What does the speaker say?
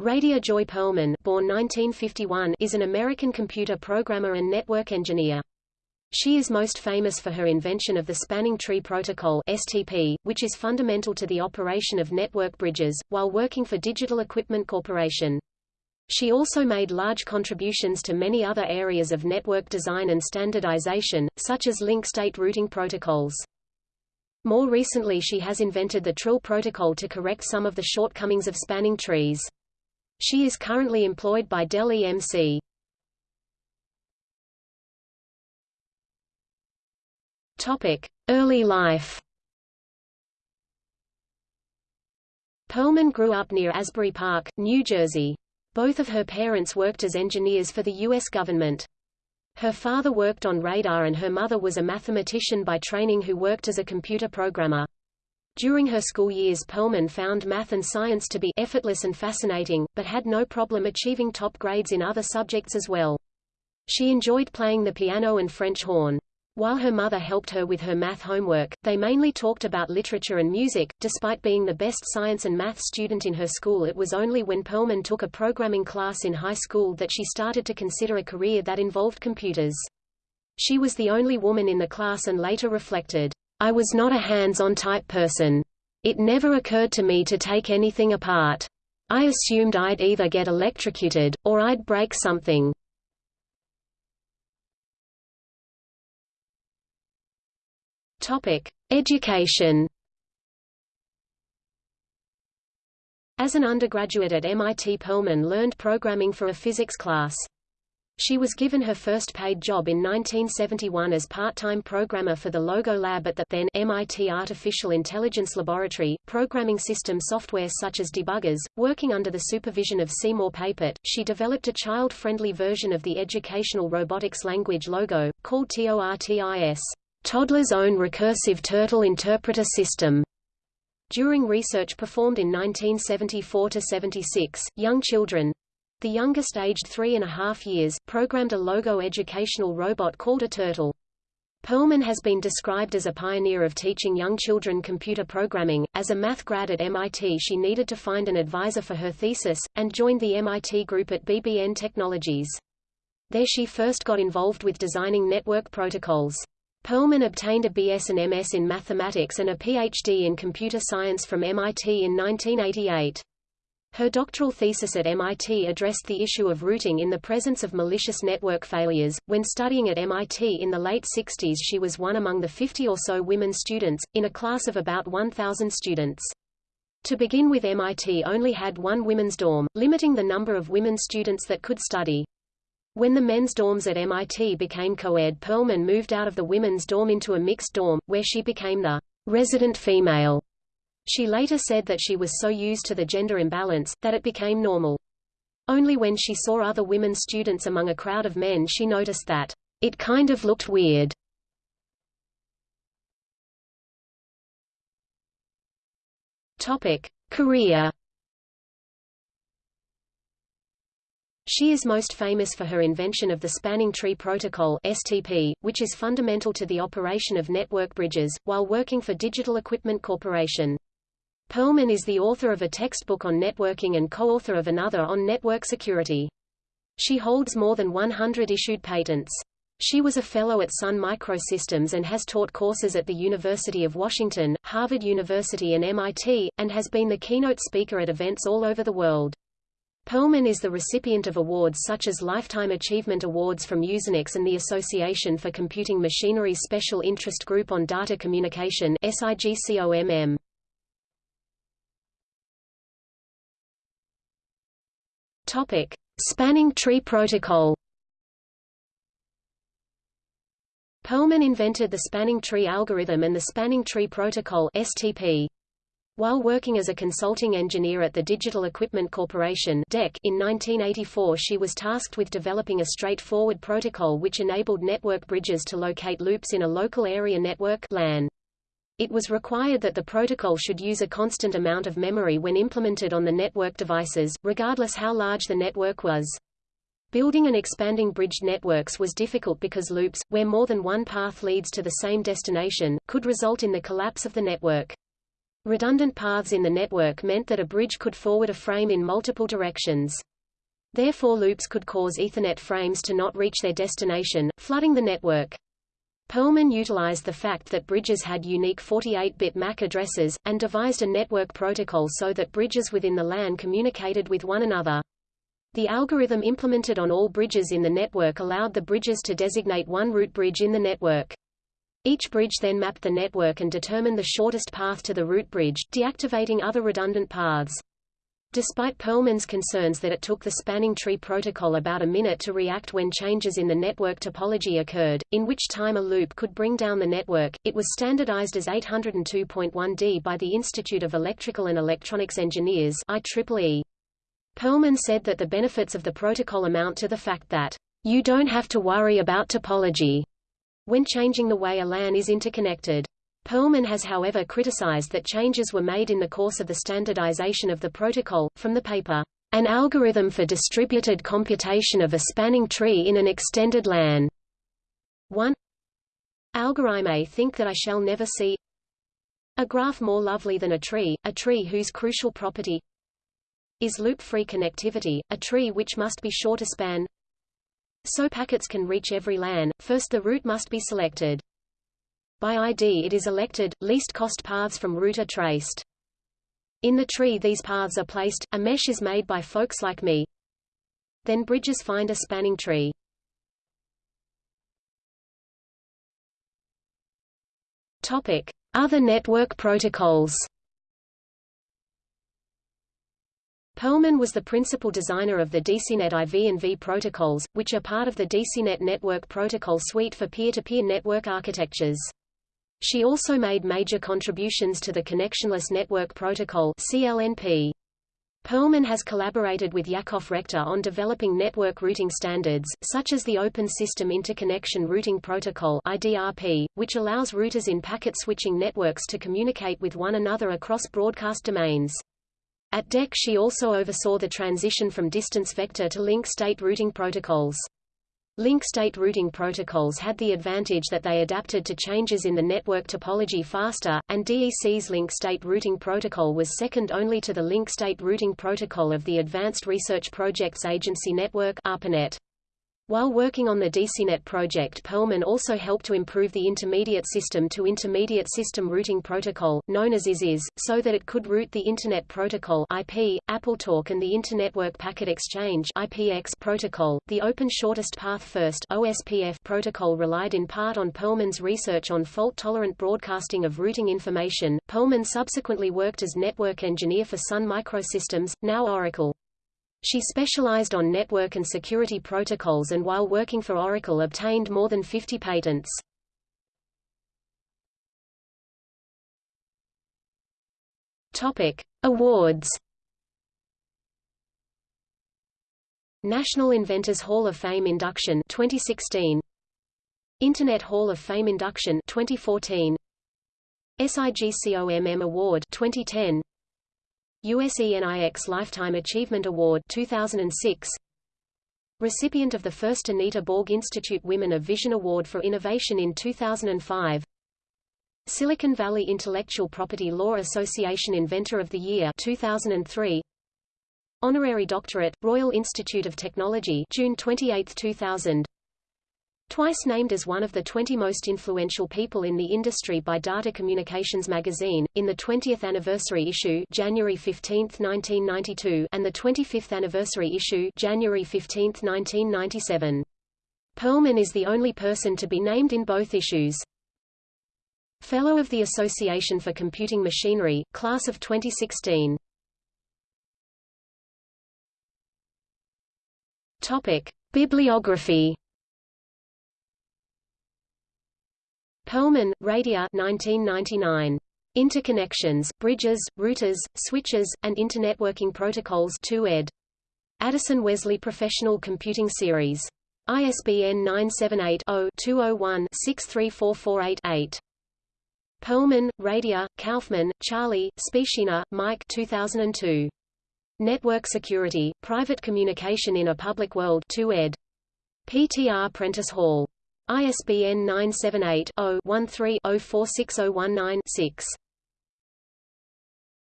Radia Joy Perlman born 1951, is an American computer programmer and network engineer. She is most famous for her invention of the Spanning Tree Protocol STP, which is fundamental to the operation of network bridges, while working for Digital Equipment Corporation. She also made large contributions to many other areas of network design and standardization, such as link state routing protocols. More recently she has invented the Trill protocol to correct some of the shortcomings of spanning trees. She is currently employed by Dell EMC. Early life. Perlman grew up near Asbury Park, New Jersey. Both of her parents worked as engineers for the U.S. government. Her father worked on radar and her mother was a mathematician by training who worked as a computer programmer. During her school years Perlman found math and science to be effortless and fascinating, but had no problem achieving top grades in other subjects as well. She enjoyed playing the piano and French horn. While her mother helped her with her math homework, they mainly talked about literature and music. Despite being the best science and math student in her school it was only when Perlman took a programming class in high school that she started to consider a career that involved computers. She was the only woman in the class and later reflected, I was not a hands-on type person. It never occurred to me to take anything apart. I assumed I'd either get electrocuted, or I'd break something. Education. As an undergraduate at MIT Perlman learned programming for a physics class. She was given her first paid job in 1971 as part-time programmer for the Logo Lab at the then MIT Artificial Intelligence Laboratory, programming system software such as debuggers. Working under the supervision of Seymour Papert, she developed a child-friendly version of the educational robotics language Logo, called TORTIS, Toddler's Own Recursive Turtle Interpreter System. During research performed in 1974–76, young children, the youngest aged three and a half years, programmed a logo educational robot called a turtle. Perlman has been described as a pioneer of teaching young children computer programming. As a math grad at MIT she needed to find an advisor for her thesis, and joined the MIT group at BBN Technologies. There she first got involved with designing network protocols. Perlman obtained a BS and MS in mathematics and a PhD in computer science from MIT in 1988. Her doctoral thesis at MIT addressed the issue of routing in the presence of malicious network failures. When studying at MIT in the late 60s, she was one among the 50 or so women students, in a class of about 1,000 students. To begin with MIT only had one women's dorm, limiting the number of women students that could study. When the men's dorms at MIT became co-ed Perlman moved out of the women's dorm into a mixed dorm, where she became the resident female she later said that she was so used to the gender imbalance, that it became normal. Only when she saw other women students among a crowd of men she noticed that, it kind of looked weird. Topic. Career She is most famous for her invention of the Spanning Tree Protocol STP, which is fundamental to the operation of network bridges, while working for Digital Equipment Corporation. Perlman is the author of a textbook on networking and co-author of another on network security. She holds more than 100 issued patents. She was a fellow at Sun Microsystems and has taught courses at the University of Washington, Harvard University and MIT, and has been the keynote speaker at events all over the world. Perlman is the recipient of awards such as Lifetime Achievement Awards from Usenix and the Association for Computing Machinery's Special Interest Group on Data Communication SIGCOMM. Topic: Spanning Tree Protocol. Perlman invented the spanning tree algorithm and the spanning tree protocol (STP). While working as a consulting engineer at the Digital Equipment Corporation (DEC) in 1984, she was tasked with developing a straightforward protocol which enabled network bridges to locate loops in a local area network (LAN). It was required that the protocol should use a constant amount of memory when implemented on the network devices, regardless how large the network was. Building and expanding bridged networks was difficult because loops, where more than one path leads to the same destination, could result in the collapse of the network. Redundant paths in the network meant that a bridge could forward a frame in multiple directions. Therefore loops could cause Ethernet frames to not reach their destination, flooding the network. Perlman utilized the fact that bridges had unique 48-bit MAC addresses, and devised a network protocol so that bridges within the LAN communicated with one another. The algorithm implemented on all bridges in the network allowed the bridges to designate one root bridge in the network. Each bridge then mapped the network and determined the shortest path to the root bridge, deactivating other redundant paths. Despite Perlman's concerns that it took the spanning tree protocol about a minute to react when changes in the network topology occurred, in which time a loop could bring down the network, it was standardized as 802.1d by the Institute of Electrical and Electronics Engineers IEEE. Perlman said that the benefits of the protocol amount to the fact that, "...you don't have to worry about topology," when changing the way a LAN is interconnected. Perlman has however criticized that changes were made in the course of the standardization of the protocol, from the paper, An Algorithm for Distributed Computation of a Spanning Tree in an Extended LAN. 1. Algorithm think that I shall never see a graph more lovely than a tree, a tree whose crucial property is loop-free connectivity, a tree which must be short to span. So packets can reach every LAN, first the route must be selected. By ID it is elected, least cost paths from root are traced. In the tree these paths are placed, a mesh is made by folks like me. Then bridges find a spanning tree. Topic: Other network protocols. Perlman was the principal designer of the DECnet IV and V protocols, which are part of the DECnet network protocol suite for peer-to-peer -peer network architectures. She also made major contributions to the Connectionless Network Protocol CLNP. Perlman has collaborated with Yakov Rekhter on developing network routing standards, such as the Open System Interconnection Routing Protocol IDRP, which allows routers in packet switching networks to communicate with one another across broadcast domains. At DEC she also oversaw the transition from distance vector to link state routing protocols. Link state routing protocols had the advantage that they adapted to changes in the network topology faster, and DEC's link state routing protocol was second only to the link state routing protocol of the Advanced Research Projects Agency Network ARPANET. While working on the DECnet project Perlman also helped to improve the Intermediate System to Intermediate System Routing Protocol, known as ISIS, so that it could route the Internet Protocol IP, AppleTalk and the Internetwork Packet Exchange IPX protocol. The Open Shortest Path First OSPF protocol relied in part on Perlman's research on fault-tolerant broadcasting of routing information. Perlman subsequently worked as network engineer for Sun Microsystems, now Oracle. She specialized on network and security protocols and while working for Oracle obtained more than 50 patents. Topic: Awards. National Inventors Hall of Fame induction 2016. Internet Hall of Fame induction 2014. SIGCOMM Award 2010. USENIX Lifetime Achievement Award 2006 Recipient of the first Anita Borg Institute Women of Vision Award for Innovation in 2005 Silicon Valley Intellectual Property Law Association Inventor of the Year 2003 Honorary Doctorate, Royal Institute of Technology June 28, 2000 Twice named as one of the 20 most influential people in the industry by Data Communications magazine, in the 20th anniversary issue January 15, 1992 and the 25th anniversary issue January 15, 1997. Perlman is the only person to be named in both issues. Fellow of the Association for Computing Machinery, Class of 2016. Topic. Bibliography Perlman, Radia 1999. Interconnections, Bridges, Routers, Switches, and Internetworking Protocols 2 ed. Addison Wesley Professional Computing Series. ISBN 978-0-201-63448-8. Perlman, Radia, Kaufman, Charlie, Speciner, Mike 2002. Network Security, Private Communication in a Public World 2 ed. PTR Prentice Hall. ISBN 978 0 13 046019 6.